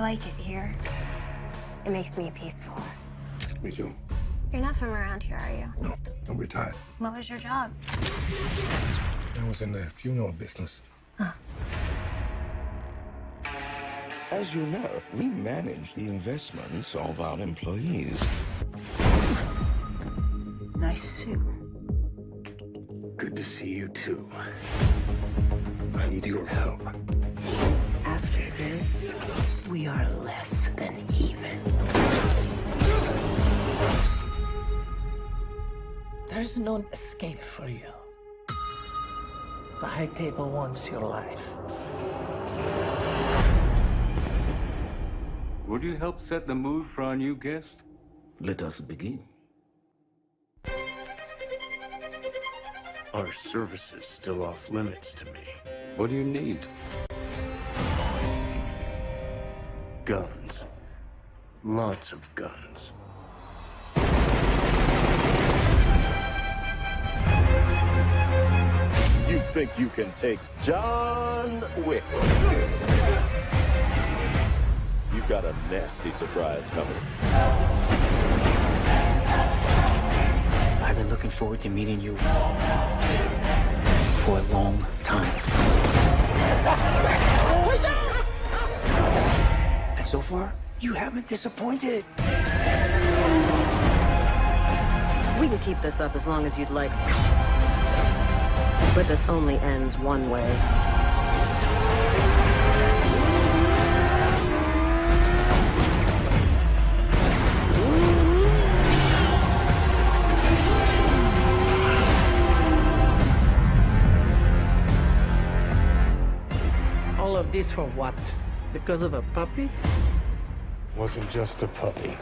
like it here. It makes me peaceful. Me too. You're not from around here, are you? No, I'm retired. What was your job? I was in the funeral business. As you know, we manage the investments of our employees. Nice suit. Good to see you too. I need your help. After this, we are less than even. There's no escape for you. The High Table wants your life. Would you help set the mood for our new guest? Let us begin. Our services still off limits to me. What do you need? Guns. Lots of guns. You think you can take John Wick? You've got a nasty surprise coming. I've been looking forward to meeting you so far, you haven't disappointed. We can keep this up as long as you'd like. But this only ends one way. All of this for what? Because of a puppy? Wasn't just a puppy.